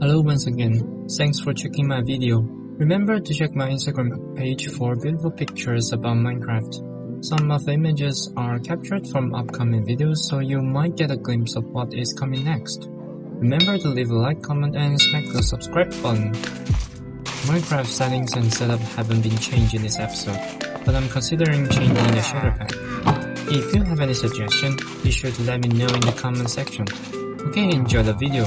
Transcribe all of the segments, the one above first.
Hello once again, thanks for checking my video. Remember to check my Instagram page for beautiful pictures about Minecraft. Some of the images are captured from upcoming videos so you might get a glimpse of what is coming next. Remember to leave a like, comment and smack the subscribe button. Minecraft settings and setup haven't been changed in this episode, but I'm considering changing the shader pack. If you have any suggestion, be sure to let me know in the comment section. Okay, enjoy the video.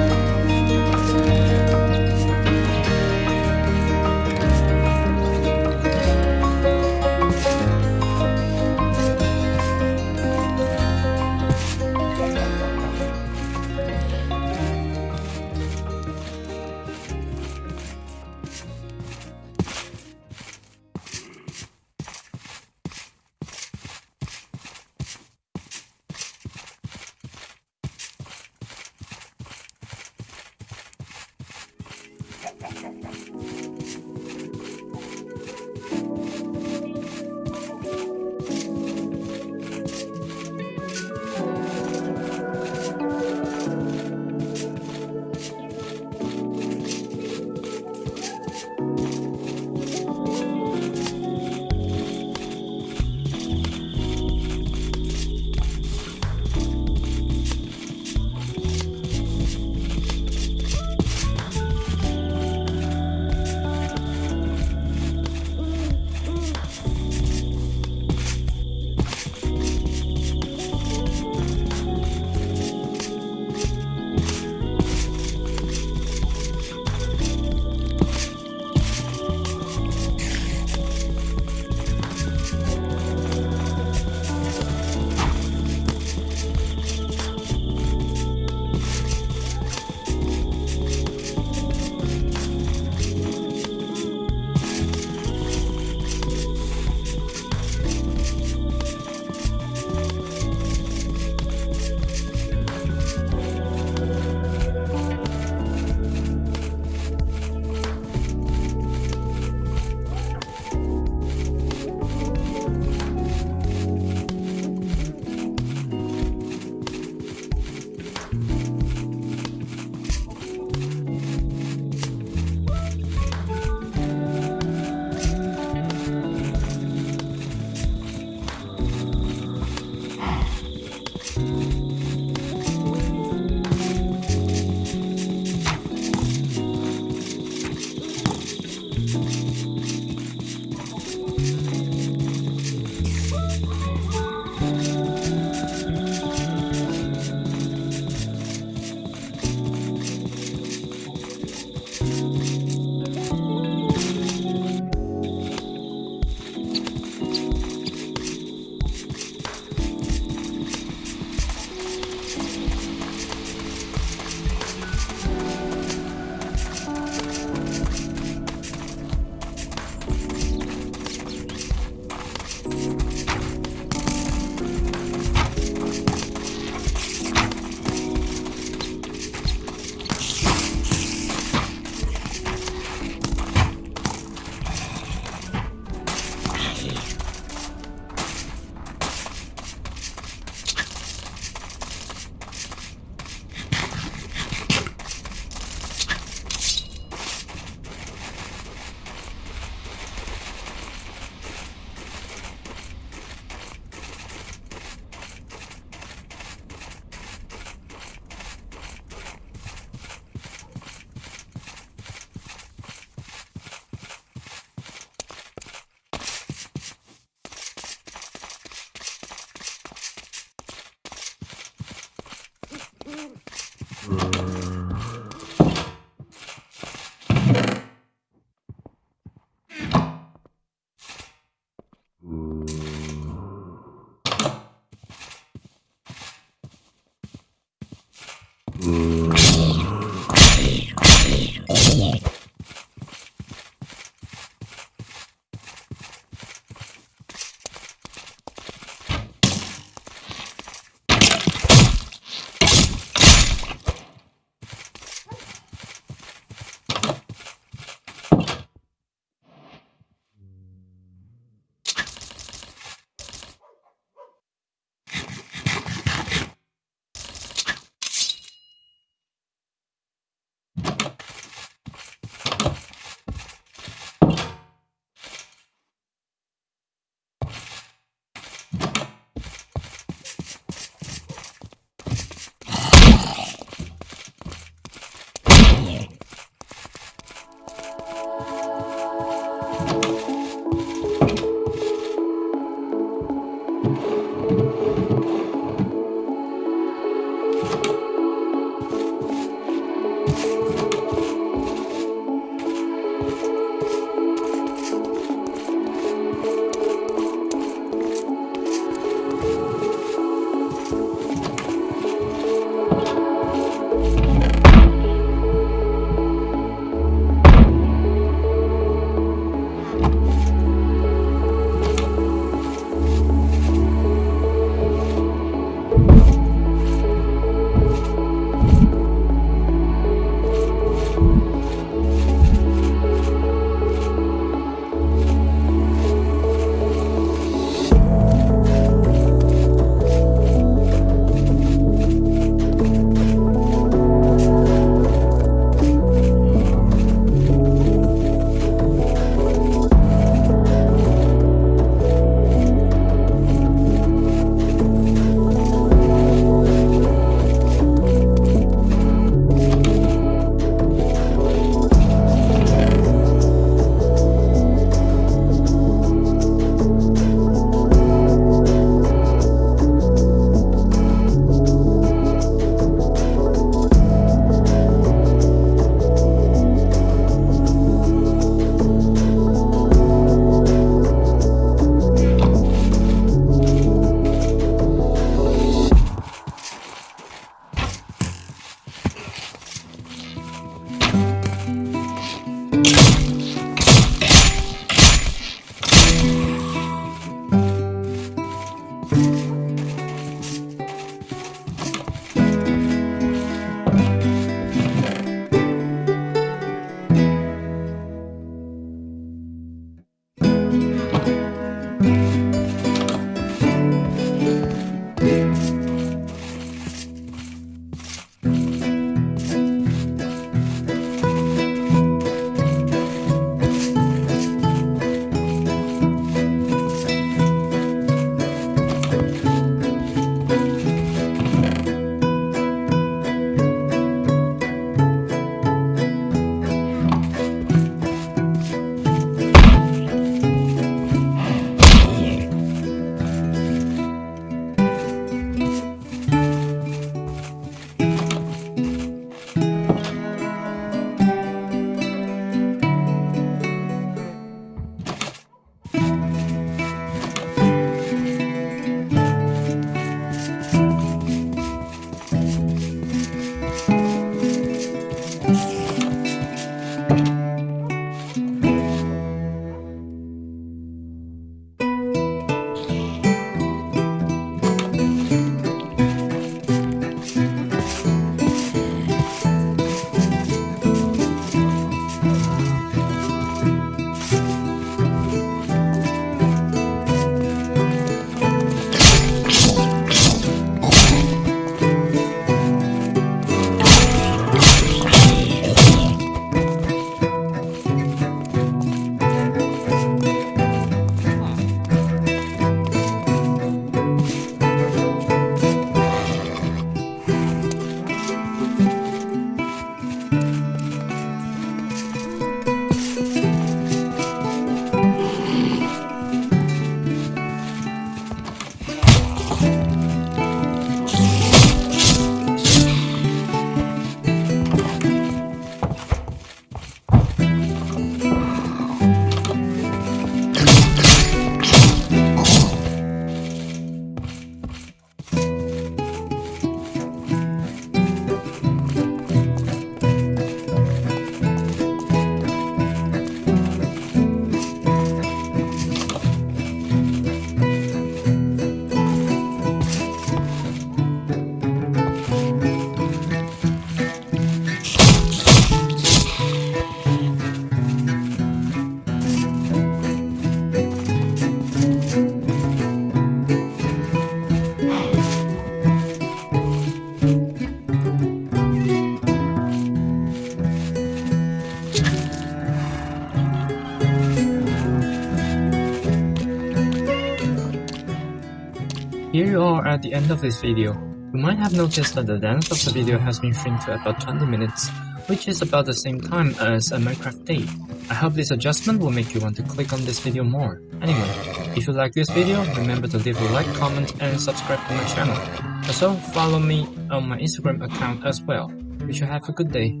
Here you are at the end of this video. You might have noticed that the length of the video has been shrunk to about 20 minutes, which is about the same time as a Minecraft day. I hope this adjustment will make you want to click on this video more. Anyway, if you like this video, remember to leave a like, comment and subscribe to my channel. Also, follow me on my Instagram account as well. Wish you have a good day.